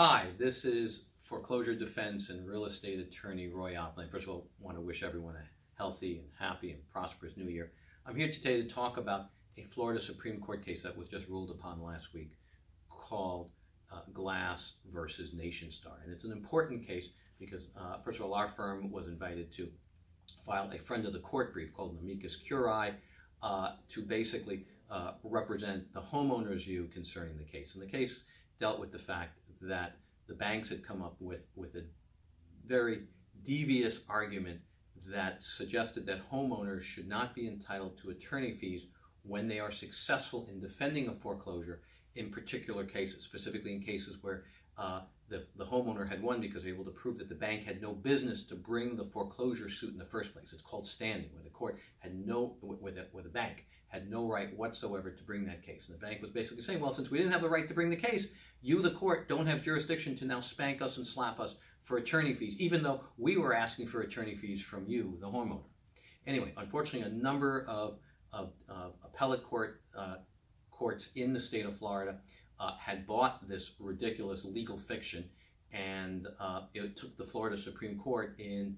Hi, this is foreclosure defense and real estate attorney Roy Oppenheim. First of all, I want to wish everyone a healthy and happy and prosperous new year. I'm here today to talk about a Florida Supreme Court case that was just ruled upon last week called uh, Glass versus Nationstar. And it's an important case because, uh, first of all, our firm was invited to file a friend of the court brief called an amicus curiae uh, to basically uh, represent the homeowner's view concerning the case. And the case dealt with the fact that the banks had come up with, with a very devious argument that suggested that homeowners should not be entitled to attorney fees when they are successful in defending a foreclosure in particular cases, specifically in cases where uh, the, the homeowner had won because they were able to prove that the bank had no business to bring the foreclosure suit in the first place. It's called standing, where the court had no, where the, where the bank had no right whatsoever to bring that case. And the bank was basically saying, well, since we didn't have the right to bring the case, you, the court, don't have jurisdiction to now spank us and slap us for attorney fees, even though we were asking for attorney fees from you, the homeowner. Anyway, unfortunately, a number of, of, of appellate court uh, courts in the state of Florida uh, had bought this ridiculous legal fiction, and uh, it took the Florida Supreme Court in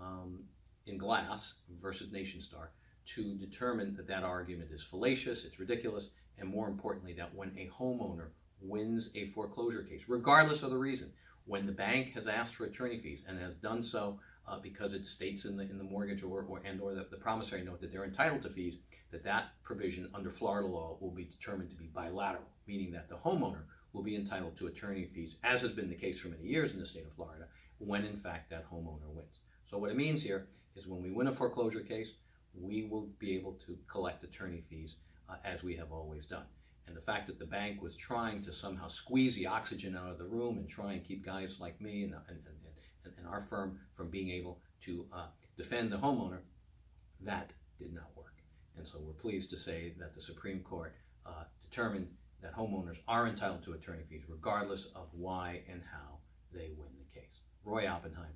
um, in Glass versus Nationstar to determine that that argument is fallacious, it's ridiculous, and more importantly, that when a homeowner wins a foreclosure case, regardless of the reason, when the bank has asked for attorney fees and has done so uh, because it states in the in the mortgage or, or and or the, the promissory note that they're entitled to fees, that that provision under Florida law will be determined to be bilateral, meaning that the homeowner will be entitled to attorney fees, as has been the case for many years in the state of Florida, when in fact that homeowner wins. So what it means here is when we win a foreclosure case, we will be able to collect attorney fees uh, as we have always done. And the fact that the bank was trying to somehow squeeze the oxygen out of the room and try and keep guys like me and, and, and, and our firm from being able to uh, defend the homeowner, that did not work. And so we're pleased to say that the Supreme Court uh, determined that homeowners are entitled to attorney fees regardless of why and how they win the case. Roy Oppenheim